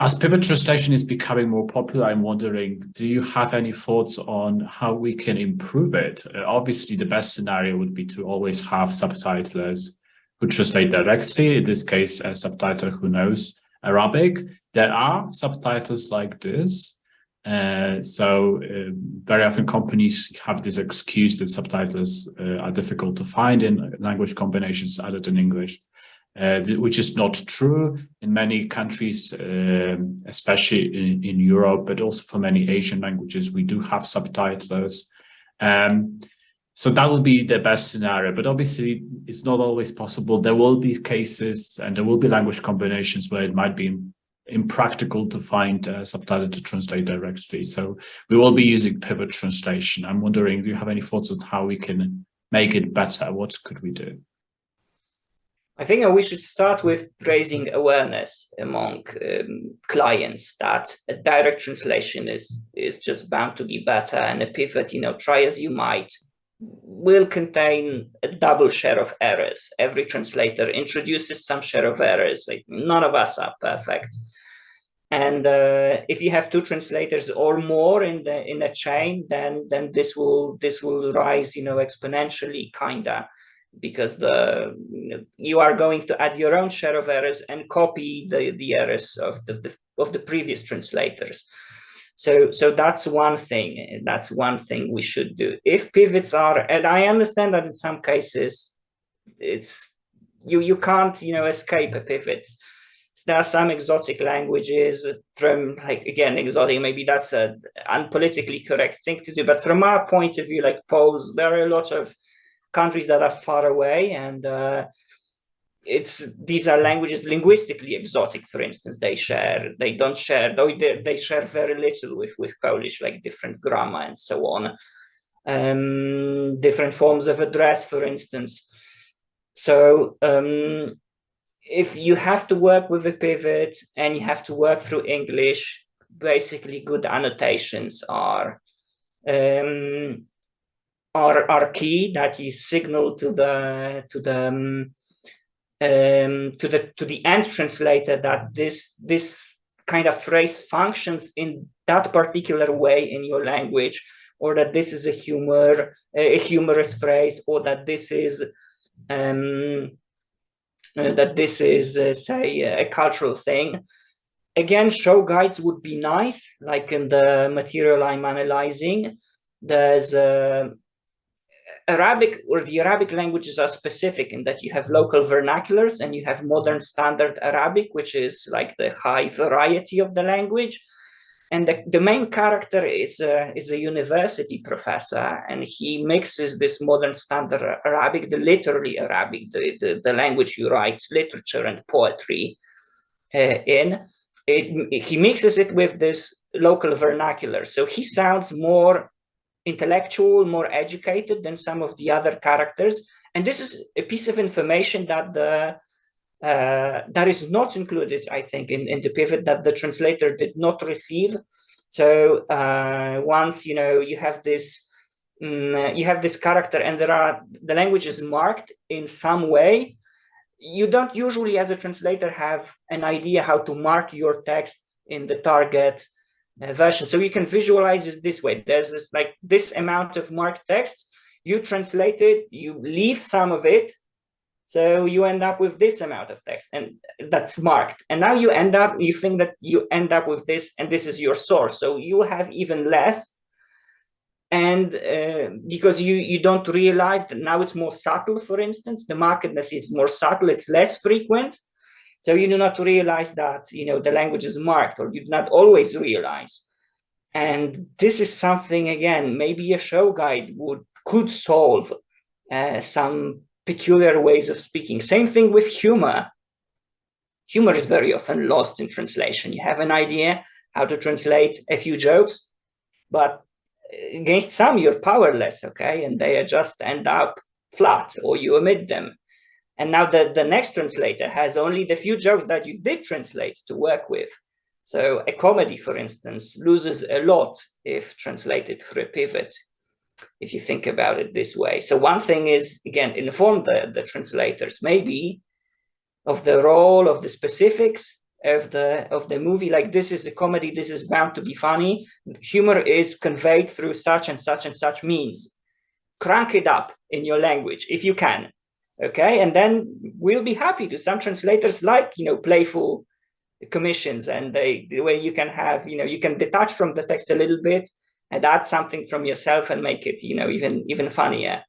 As pivot translation is becoming more popular, I'm wondering, do you have any thoughts on how we can improve it? Uh, obviously, the best scenario would be to always have subtitlers who translate directly, in this case, a subtitler who knows Arabic. There are subtitles like this. Uh, so uh, very often companies have this excuse that subtitles uh, are difficult to find in language combinations other than English uh, which is not true in many countries, uh, especially in, in, Europe, but also for many Asian languages, we do have subtitles. Um, so that would be the best scenario, but obviously it's not always possible. There will be cases and there will be language combinations where it might be impractical to find a subtitle to translate directly. So we will be using pivot translation. I'm wondering, do you have any thoughts on how we can make it better? What could we do? I think we should start with raising awareness among um, clients that a direct translation is is just bound to be better, and a pivot, you know, try as you might, will contain a double share of errors. Every translator introduces some share of errors. Like none of us are perfect, and uh, if you have two translators or more in the in a chain, then then this will this will rise, you know, exponentially, kinda because the you are going to add your own share of errors and copy the the errors of the, the of the previous translators. So so that's one thing that's one thing we should do. If pivots are and i understand that in some cases it's you you can't you know escape a pivot. There are some exotic languages from like again exotic maybe that's a unpolitically correct thing to do but from our point of view like poles there are a lot of countries that are far away and uh, it's these are languages linguistically exotic for instance they share they don't share though they, they share very little with with polish like different grammar and so on. Um, different forms of address for instance. So um, if you have to work with a pivot and you have to work through english basically good annotations are um, are, are key that is signal to the to the um, um, to the to the end translator that this this kind of phrase functions in that particular way in your language or that this is a humor a humorous phrase or that this is um, uh, that this is uh, say a cultural thing. Again show guides would be nice like in the material i'm analyzing. There's a Arabic or the Arabic languages are specific in that you have local vernaculars and you have modern standard Arabic, which is like the high variety of the language. And the, the main character is a, is a university professor, and he mixes this modern standard Arabic, the literary Arabic, the, the, the language you write literature and poetry uh, in. It, he mixes it with this local vernacular. So he sounds more intellectual, more educated than some of the other characters. And this is a piece of information that the uh, that is not included, I think, in, in the pivot that the translator did not receive. So uh, once you know you have this um, you have this character and there are the language is marked in some way, you don't usually as a translator have an idea how to mark your text in the target version. So you can visualize it this way. There's this, like this amount of marked text, you translate it, you leave some of it, so you end up with this amount of text and that's marked. And now you end up, you think that you end up with this and this is your source. So you have even less. And uh, because you, you don't realize that now it's more subtle, for instance, the markedness is more subtle, it's less frequent. So you do not realize that, you know, the language is marked or you do not always realize. And this is something, again, maybe a show guide would could solve uh, some peculiar ways of speaking. Same thing with humor. Humor is very often lost in translation. You have an idea how to translate a few jokes, but against some you're powerless, okay? And they just end up flat or you omit them. And now the, the next translator has only the few jokes that you did translate to work with. So a comedy, for instance, loses a lot if translated through a pivot, if you think about it this way. So one thing is, again, inform the, the translators maybe of the role of the specifics of the of the movie like this is a comedy this is bound to be funny humor is conveyed through such and such and such means crank it up in your language if you can okay and then we'll be happy to some translators like you know playful commissions and they the way you can have you know you can detach from the text a little bit and add something from yourself and make it you know even even funnier